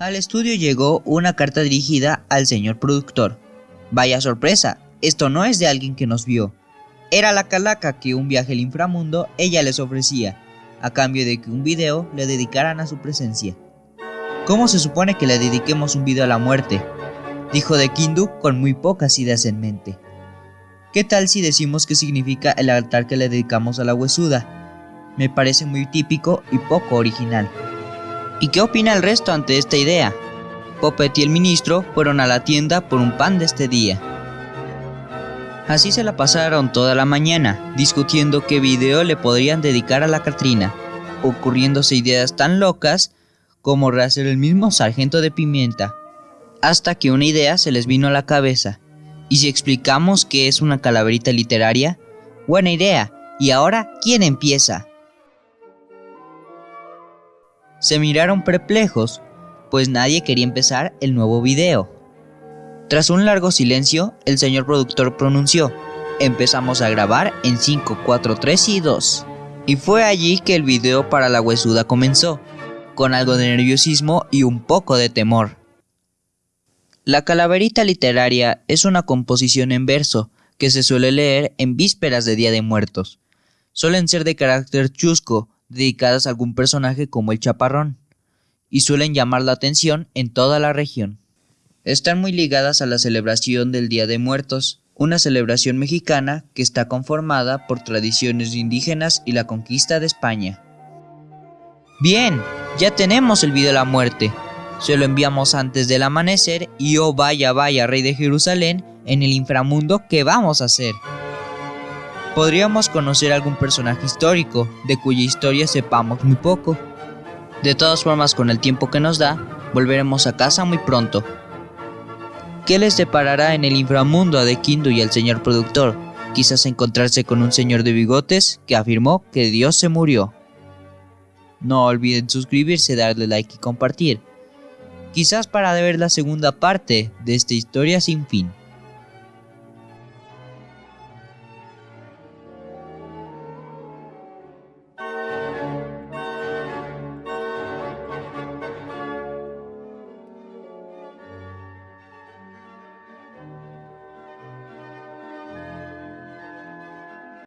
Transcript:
Al estudio llegó una carta dirigida al señor productor. Vaya sorpresa, esto no es de alguien que nos vio. Era la calaca que un viaje al inframundo ella les ofrecía, a cambio de que un video le dedicaran a su presencia. ¿Cómo se supone que le dediquemos un video a la muerte? Dijo de Kindu con muy pocas ideas en mente. ¿Qué tal si decimos qué significa el altar que le dedicamos a la huesuda? Me parece muy típico y poco original. ¿Y qué opina el resto ante esta idea? Poppet y el ministro fueron a la tienda por un pan de este día. Así se la pasaron toda la mañana, discutiendo qué video le podrían dedicar a la Catrina, ocurriéndose ideas tan locas como rehacer el mismo sargento de pimienta, hasta que una idea se les vino a la cabeza. ¿Y si explicamos qué es una calaverita literaria? Buena idea. ¿Y ahora quién empieza? Se miraron perplejos, pues nadie quería empezar el nuevo video. Tras un largo silencio, el señor productor pronunció, empezamos a grabar en 5, 4, 3 y 2. Y fue allí que el video para la huesuda comenzó, con algo de nerviosismo y un poco de temor. La calaverita literaria es una composición en verso que se suele leer en vísperas de Día de Muertos. Suelen ser de carácter chusco, dedicadas a algún personaje como el chaparrón, y suelen llamar la atención en toda la región. Están muy ligadas a la celebración del Día de Muertos, una celebración mexicana que está conformada por tradiciones indígenas y la conquista de España. Bien, ya tenemos el video de la muerte. Se lo enviamos antes del amanecer y oh vaya vaya rey de Jerusalén en el inframundo ¿qué vamos a hacer podríamos conocer algún personaje histórico, de cuya historia sepamos muy poco. De todas formas, con el tiempo que nos da, volveremos a casa muy pronto. ¿Qué les deparará en el inframundo a De Kindu y al señor productor? Quizás encontrarse con un señor de bigotes que afirmó que Dios se murió. No olviden suscribirse, darle like y compartir. Quizás para ver la segunda parte de esta historia sin fin.